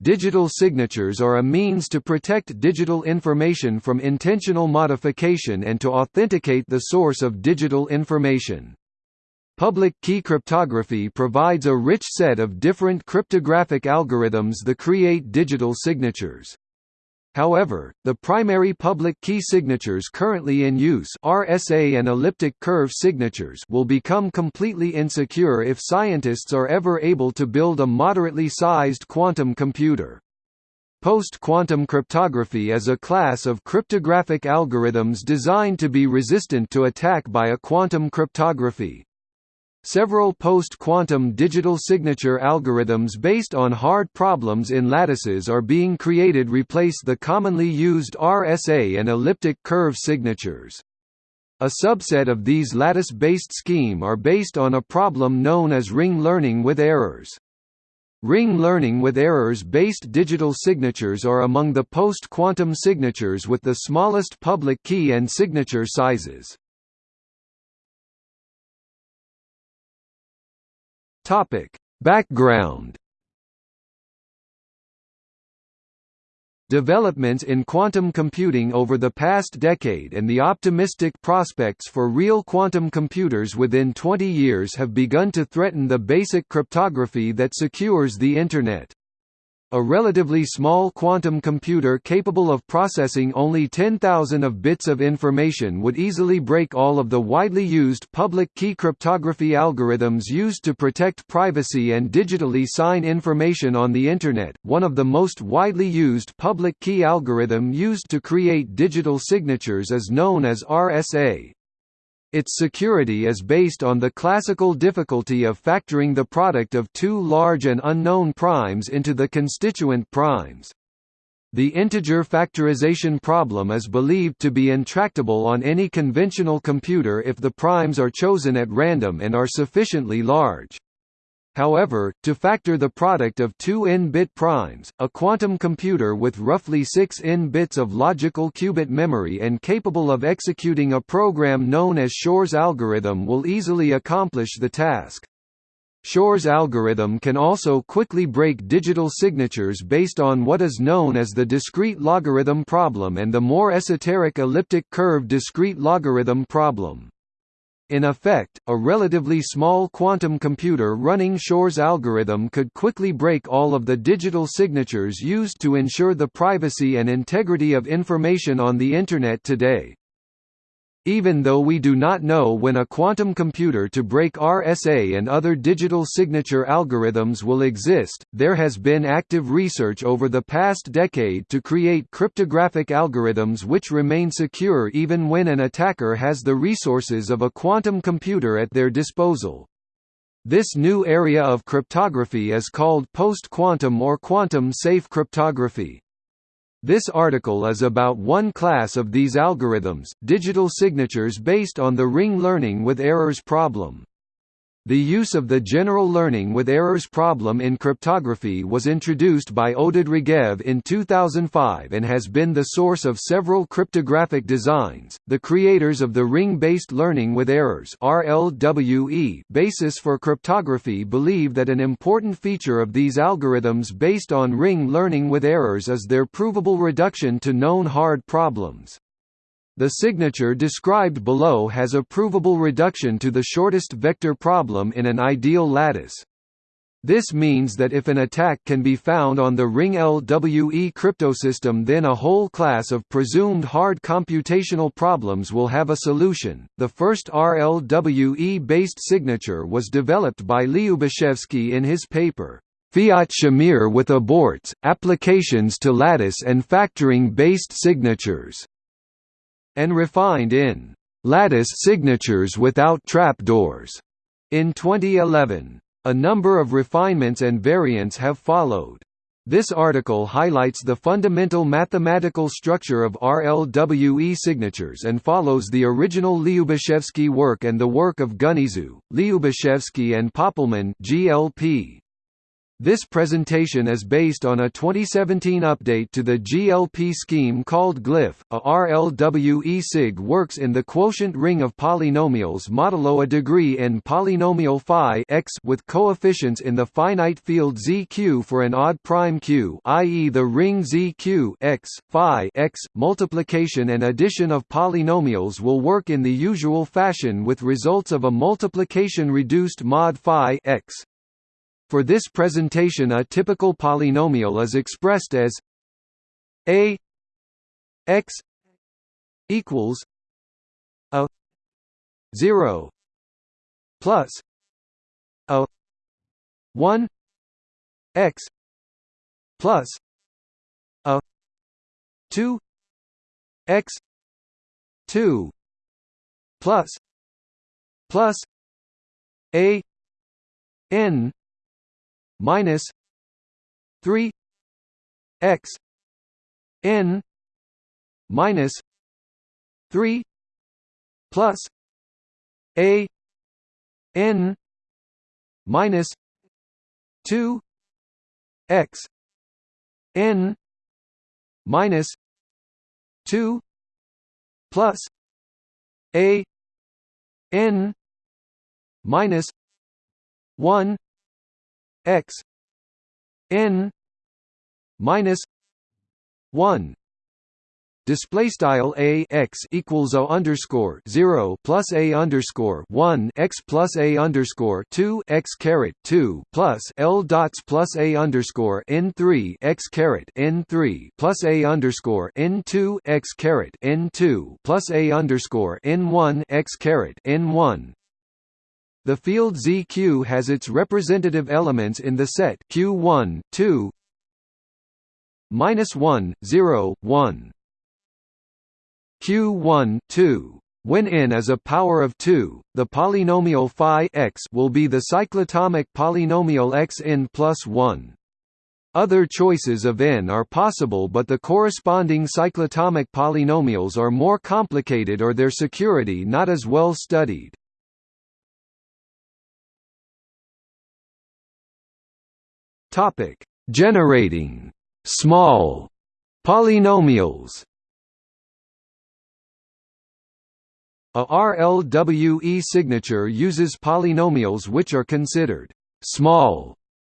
Digital signatures are a means to protect digital information from intentional modification and to authenticate the source of digital information. Public key cryptography provides a rich set of different cryptographic algorithms that create digital signatures. However, the primary public key signatures currently in use RSA and elliptic curve signatures will become completely insecure if scientists are ever able to build a moderately sized quantum computer. Post-quantum cryptography is a class of cryptographic algorithms designed to be resistant to attack by a quantum cryptography. Several post-quantum digital signature algorithms based on hard problems in lattices are being created replace the commonly used RSA and elliptic curve signatures. A subset of these lattice-based scheme are based on a problem known as ring learning with errors. Ring learning with errors-based digital signatures are among the post-quantum signatures with the smallest public key and signature sizes. Topic: Background Developments in quantum computing over the past decade and the optimistic prospects for real quantum computers within 20 years have begun to threaten the basic cryptography that secures the Internet. A relatively small quantum computer capable of processing only 10,000 of bits of information would easily break all of the widely used public key cryptography algorithms used to protect privacy and digitally sign information on the Internet. One of the most widely used public key algorithm used to create digital signatures is known as RSA, its security is based on the classical difficulty of factoring the product of two large and unknown primes into the constituent primes. The integer factorization problem is believed to be intractable on any conventional computer if the primes are chosen at random and are sufficiently large. However, to factor the product of two n-bit primes, a quantum computer with roughly 6 n bits of logical qubit memory and capable of executing a program known as Shor's algorithm will easily accomplish the task. Shor's algorithm can also quickly break digital signatures based on what is known as the discrete logarithm problem and the more esoteric elliptic curve discrete logarithm problem. In effect, a relatively small quantum computer running Shor's algorithm could quickly break all of the digital signatures used to ensure the privacy and integrity of information on the Internet today. Even though we do not know when a quantum computer to break RSA and other digital signature algorithms will exist, there has been active research over the past decade to create cryptographic algorithms which remain secure even when an attacker has the resources of a quantum computer at their disposal. This new area of cryptography is called post-quantum or quantum-safe cryptography. This article is about one class of these algorithms, digital signatures based on the ring learning with errors problem. The use of the general learning with errors problem in cryptography was introduced by Oded Regev in 2005 and has been the source of several cryptographic designs. The creators of the ring-based learning with errors (RLWE) basis for cryptography believe that an important feature of these algorithms based on ring learning with errors is their provable reduction to known hard problems. The signature described below has a provable reduction to the shortest vector problem in an ideal lattice. This means that if an attack can be found on the ring LWE cryptosystem then a whole class of presumed hard computational problems will have a solution. The first RLWE based signature was developed by Lyubashevsky in his paper Fiat Shamir with aborts, applications to lattice and factoring based signatures and refined in lattice signatures without trapdoors in 2011. A number of refinements and variants have followed. This article highlights the fundamental mathematical structure of RLWE signatures and follows the original Lyubashevsky work and the work of Güneysu, Lyubashevsky and Pöppelmann GLP. This presentation is based on a 2017 update to the GLP scheme called Glyph. A RLWE SIG works in the quotient ring of polynomials modulo a degree in polynomial phi x with coefficients in the finite field ZQ for an odd prime Q, i.e. the ring ZQ x phi x. Multiplication and addition of polynomials will work in the usual fashion with results of a multiplication reduced mod phi x. For this presentation a typical polynomial is expressed as a x equals a 0 plus a 1 x plus a 2 x 2 plus plus a n minus 3 x n minus 3 plus a n minus 2 x n minus 2 plus a n minus 1 x n minus 1 display style a x equals o underscore 0 plus a underscore 1 x plus a underscore 2 x caret 2 plus l dots plus a underscore n 3 x caret n 3 plus a underscore n 2 x caret n 2 plus a underscore n 1 x caret n 1 the field ZQ has its representative elements in the set Q1, 2, minus 1, 0, 1. Q1, 2. When n is a power of 2, the polynomial phi x will be the cyclotomic polynomial x n plus 1. Other choices of n are possible but the corresponding cyclotomic polynomials are more complicated or their security not as well studied. Topic: Generating small polynomials. A RLWE signature uses polynomials which are considered small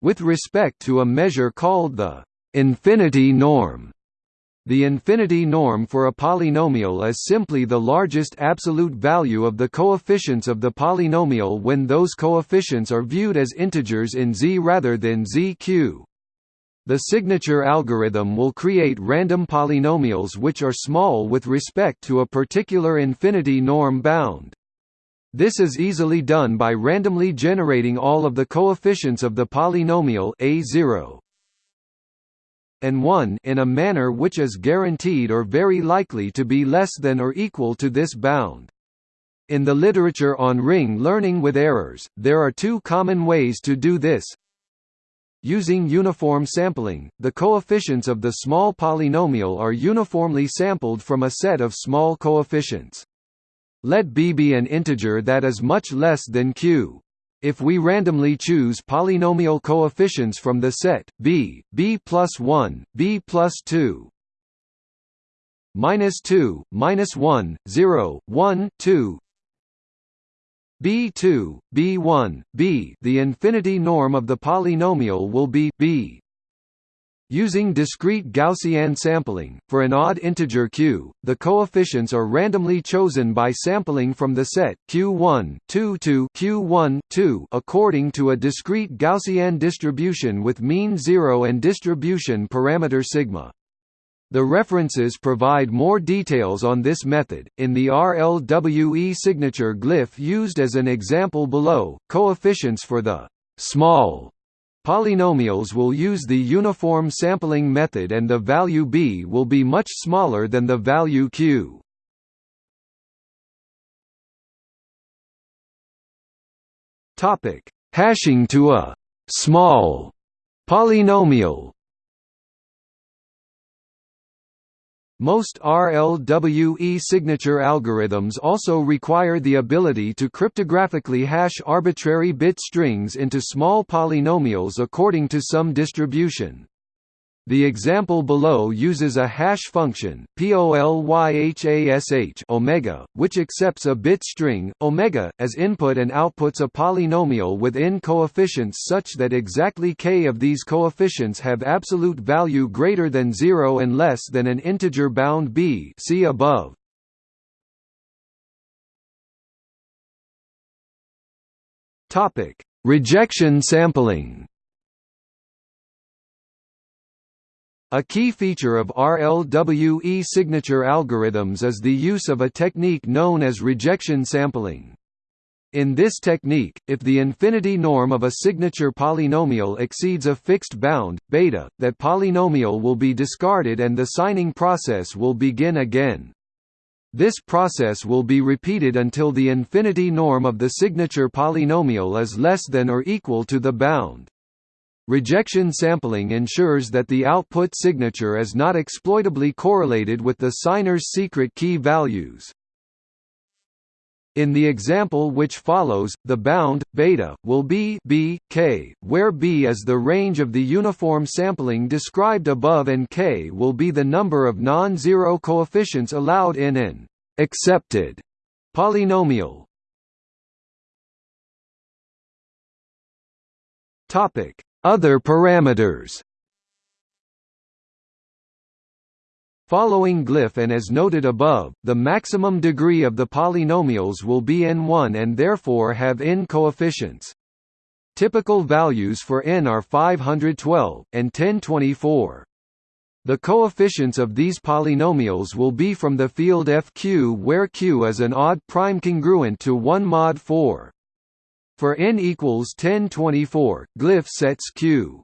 with respect to a measure called the infinity norm. The infinity norm for a polynomial is simply the largest absolute value of the coefficients of the polynomial when those coefficients are viewed as integers in Z rather than ZQ. The signature algorithm will create random polynomials which are small with respect to a particular infinity norm bound. This is easily done by randomly generating all of the coefficients of the polynomial a0 and 1 in a manner which is guaranteed or very likely to be less than or equal to this bound. In the literature on ring learning with errors, there are two common ways to do this. Using uniform sampling, the coefficients of the small polynomial are uniformly sampled from a set of small coefficients. Let b be an integer that is much less than q. If we randomly choose polynomial coefficients from the set b, b plus 1, b plus 2, minus 2, minus 1, 0, 1, 2, b2, b1, b the infinity norm of the polynomial will be b Using discrete Gaussian sampling, for an odd integer q, the coefficients are randomly chosen by sampling from the set q1 2 to q1 2 according to a discrete Gaussian distribution with mean 0 and distribution parameter sigma. The references provide more details on this method. In the RLWE signature glyph used as an example below, coefficients for the small Polynomials will use the uniform sampling method and the value b will be much smaller than the value q. Topic: Hashing to a small polynomial. Most RLWE signature algorithms also require the ability to cryptographically hash arbitrary bit strings into small polynomials according to some distribution. The example below uses a hash function POLYHASH omega, which accepts a bit string omega as input and outputs a polynomial with n coefficients such that exactly k of these coefficients have absolute value greater than 0 and less than an integer bound b. See above. Topic: Rejection sampling. A key feature of RLWE signature algorithms is the use of a technique known as rejection sampling. In this technique, if the infinity norm of a signature polynomial exceeds a fixed bound, beta, that polynomial will be discarded and the signing process will begin again. This process will be repeated until the infinity norm of the signature polynomial is less than or equal to the bound. Rejection sampling ensures that the output signature is not exploitably correlated with the signer's secret key values. In the example which follows, the bound, beta, will be b, k, where b is the range of the uniform sampling described above and k will be the number of non-zero coefficients allowed in an accepted polynomial. Topic: other parameters Following glyph and as noted above, the maximum degree of the polynomials will be n1 and therefore have n coefficients. Typical values for n are 512, and 1024. The coefficients of these polynomials will be from the field fq where q is an odd prime congruent to 1 mod 4. For n equals 1024, glyph sets q.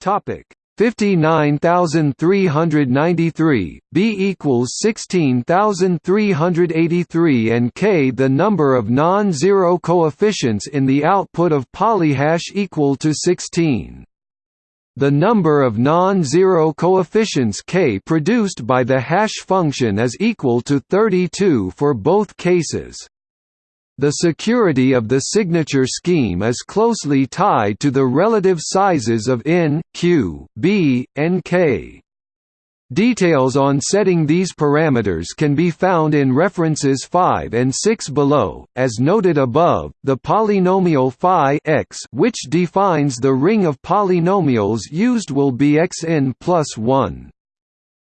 Topic 59393, b equals 16383 and k the number of non-zero coefficients in the output of polyhash equal to 16. The number of non-zero coefficients k produced by the hash function is equal to 32 for both cases. The security of the signature scheme is closely tied to the relative sizes of n, q, b, and k. Details on setting these parameters can be found in references 5 and 6 below. As noted above, the polynomial phi x, which defines the ring of polynomials used, will be xn plus 1.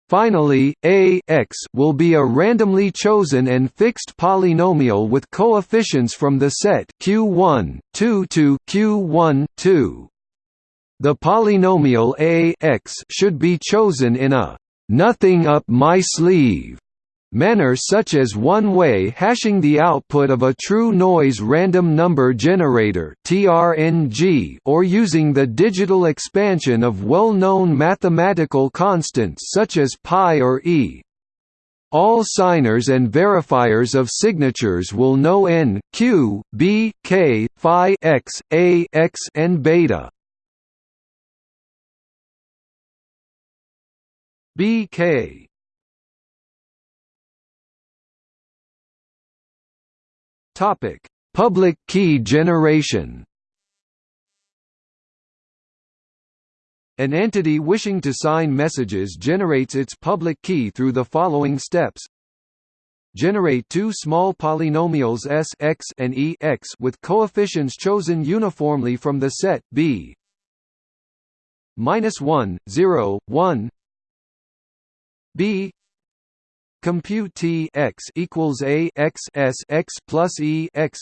Finally, a x will be a randomly chosen and fixed polynomial with coefficients from the set q1, 2 to q1, 2. The polynomial a x should be chosen in a nothing up my sleeve manner such as one-way hashing the output of a true noise random number generator or using the digital expansion of well-known mathematical constants such as pi or e. All signers and verifiers of signatures will know n, q, b, k, phi x, a x and beta. BK Topic: Public key generation. An entity wishing to sign messages generates its public key through the following steps. Generate two small polynomials s x and e x with coefficients chosen uniformly from the set B minus 1, 0, 1 b compute t x equals a x s x plus e x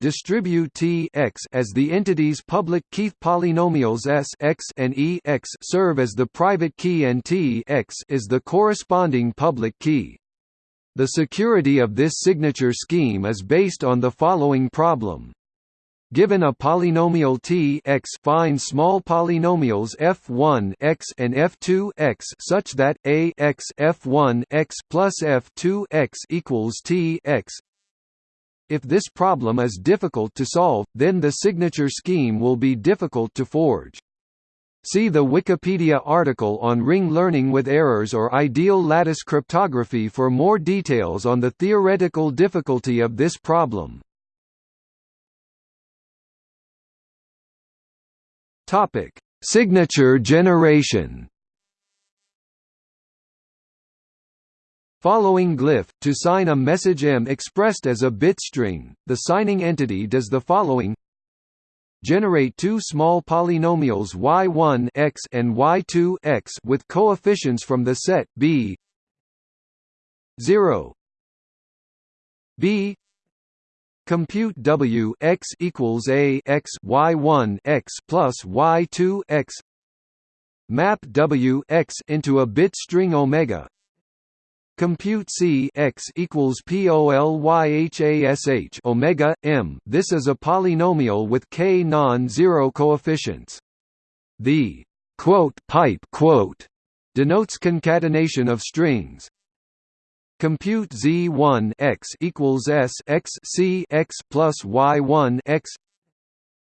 distribute t x as the entity's public key polynomials s x and e x serve as the private key and t x is the corresponding public key. The security of this signature scheme is based on the following problem. Given a polynomial T x, find small polynomials f1 x and f2 x such that a x f1 x plus f2 x equals T x. If this problem is difficult to solve, then the signature scheme will be difficult to forge. See the Wikipedia article on ring learning with errors or ideal lattice cryptography for more details on the theoretical difficulty of this problem. Topic: Signature generation. Following glyph, to sign a message M expressed as a bit string, the signing entity does the following. Generate two small polynomials y1 x and y2 x with coefficients from the set b. 0 b compute w x equals a x y1 x plus y2 x map w x into a bit string omega Compute C x equals POLYHASH omega m. This is a polynomial with k non-zero coefficients. The quote pipe quote denotes concatenation of strings. Compute Z1 x equals S x C x plus Y1 x.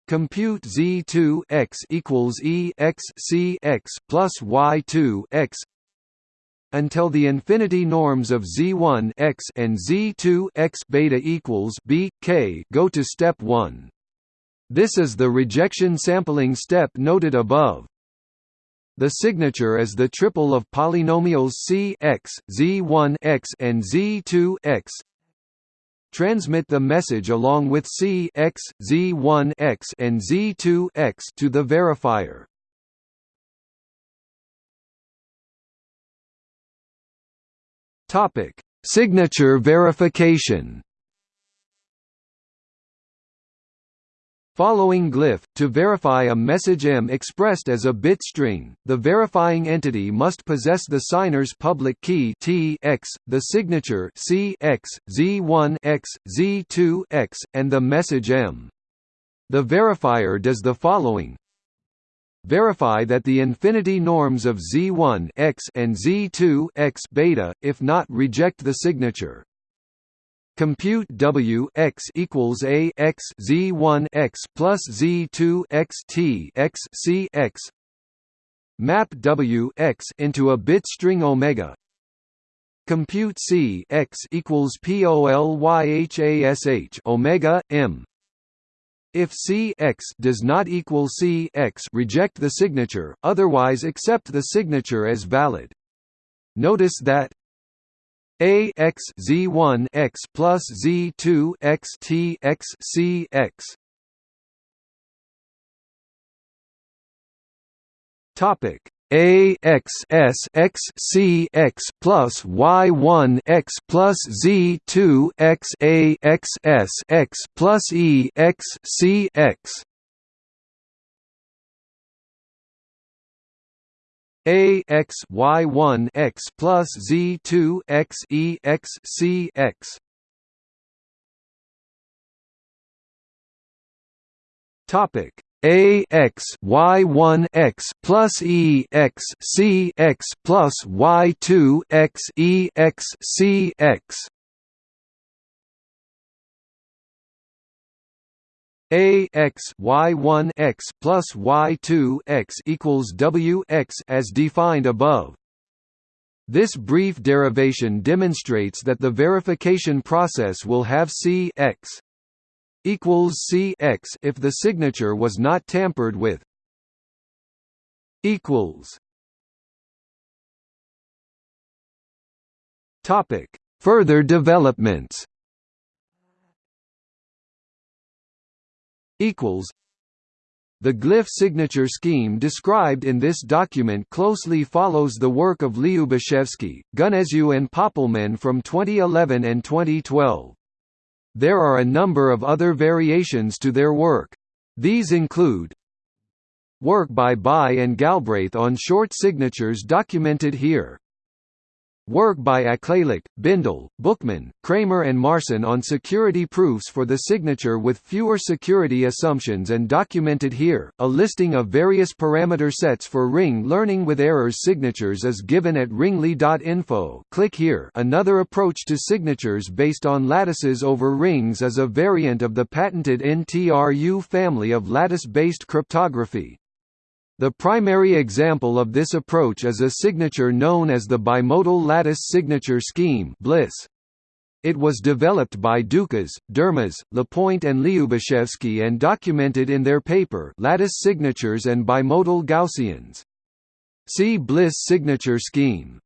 Compute Z2 x equals E x C x plus Y2 x until the infinity norms of Z1 x and Z2 x beta equals b k go to step 1. This is the rejection sampling step noted above. The signature is the triple of polynomials C x, Z1 x and Z2 x. Transmit the message along with C x, Z1 x and Z2 x to the verifier. Topic: Signature verification. Following glyph, to verify a message M expressed as a bit string, the verifying entity must possess the signer's public key T x, the signature C x, Z1 x, Z2 x, and the message M. The verifier does the following verify that the infinity norms of Z1 x and Z2 x beta, if not reject the signature. Compute W x equals A x Z1 x plus Z2 x T x C x. Map W x into a bit string omega. Compute C x equals POLYHASH omega M if C x does not equal C x, reject the signature, otherwise accept the signature as valid. Notice that a x z1 x plus z2 x t x c x. Topic. A x s x c x plus y one x plus z two x a x s x plus e x c x a x y one x plus z two x e x c x. Topic. A x y one x plus e x c x plus y two x e x c x A x y one x plus y two x equals W x as defined above. This brief derivation demonstrates that the verification process will have C x equals C x if the signature was not tampered with. Equals. Topic. Further developments equals the glyph signature scheme described in this document closely follows the work of Lyubashevsky, Güneysu and Pöppelmann from 2011 and 2012. There are a number of other variations to their work. These include Work by Bai and Galbraith on short signatures documented here Work by Akleylek, Bindel, Buchmann, Kramer and Marson on security proofs for the signature with fewer security assumptions and documented here. A listing of various parameter sets for ring learning with errors signatures is given at ringly.info. Click here. Another approach to signatures based on lattices over rings is a variant of the patented NTRU family of lattice-based cryptography. The primary example of this approach is a signature known as the bimodal lattice signature scheme (BLISS). It was developed by Ducas, Durmus, Lepoint and Lyubashevsky and documented in their paper Lattice Signatures and Bimodal Gaussians. See Bliss signature scheme.